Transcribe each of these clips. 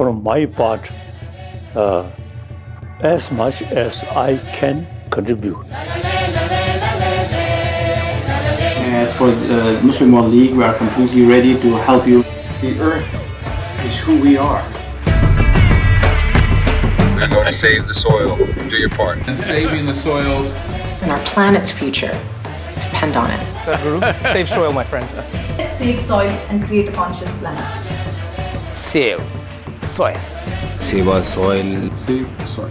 from my part uh, as much as I can contribute. As for the Muslim World League, we are completely ready to help you. The earth is who we are. We're going to save the soil. Do your part. And saving the soils. And our planet's future depend on it. Sadhguru, save soil, my friend. Let's save soil and create a conscious planet. Save soil. Save our soil. Save soil.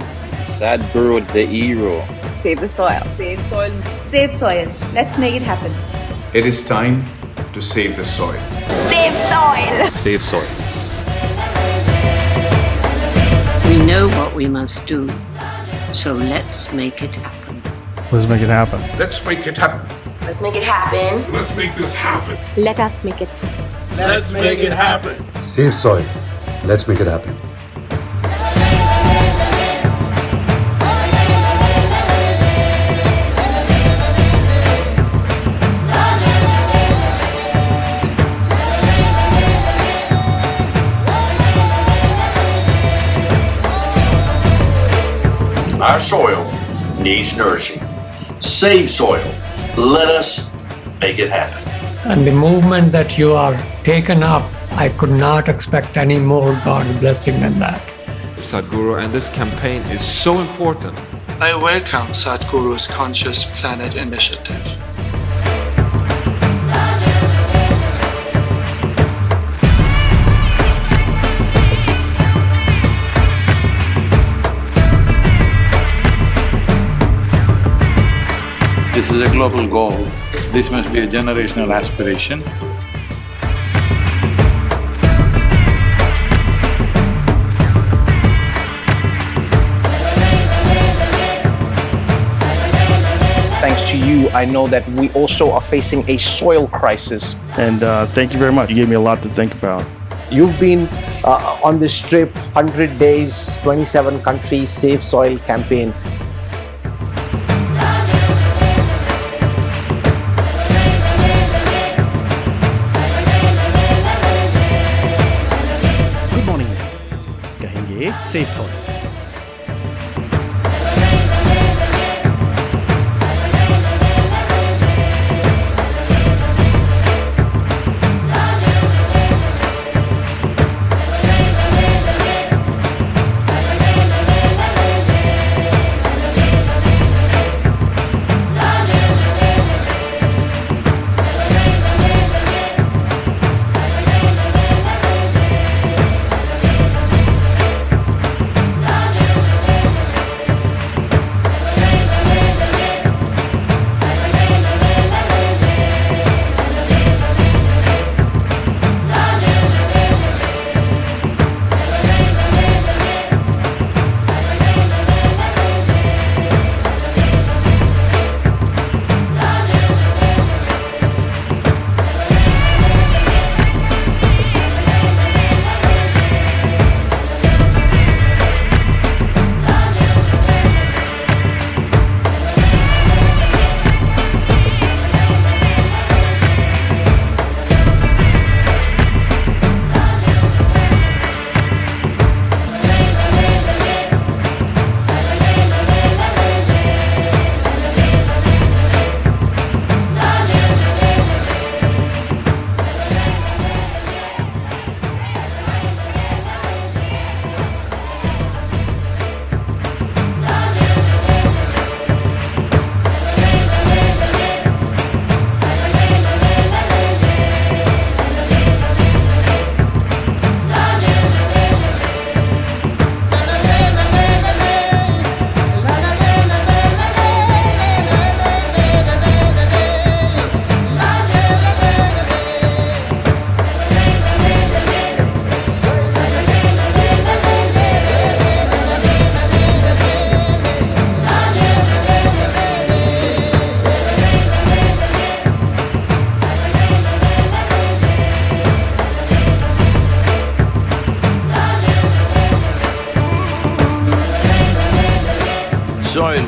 Sadhguru, the hero. Save the soil. Save soil. Save soil. Let's make it happen. It is time to save the soil. Save soil. Save soil. We know what we must do, so let's make it happen. Let's make it happen. Let's make it happen. Let's make it happen. Let's make this happen. Let us make it happen. Let's make it happen. Save soil. Let's make it happen. Our soil needs nourishing. Save soil. Let us make it happen. And the movement that you are taken up, I could not expect any more God's blessing than that. Sadhguru, and this campaign is so important. I welcome Sadhguru's Conscious Planet initiative. This is a global goal. This must be a generational aspiration. to you, I know that we also are facing a soil crisis. And uh, thank you very much. You gave me a lot to think about. You've been uh, on this trip, 100 days, 27 countries, Save Soil campaign. Good morning. Kahenge Save Soil.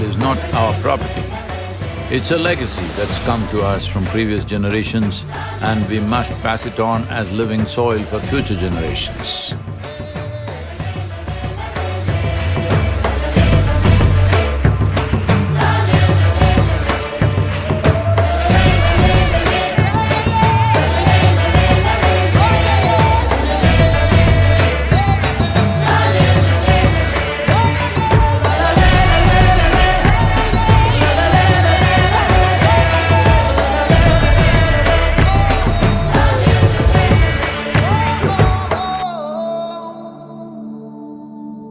Soil is not our property. It's a legacy that's come to us from previous generations and we must pass it on as living soil for future generations.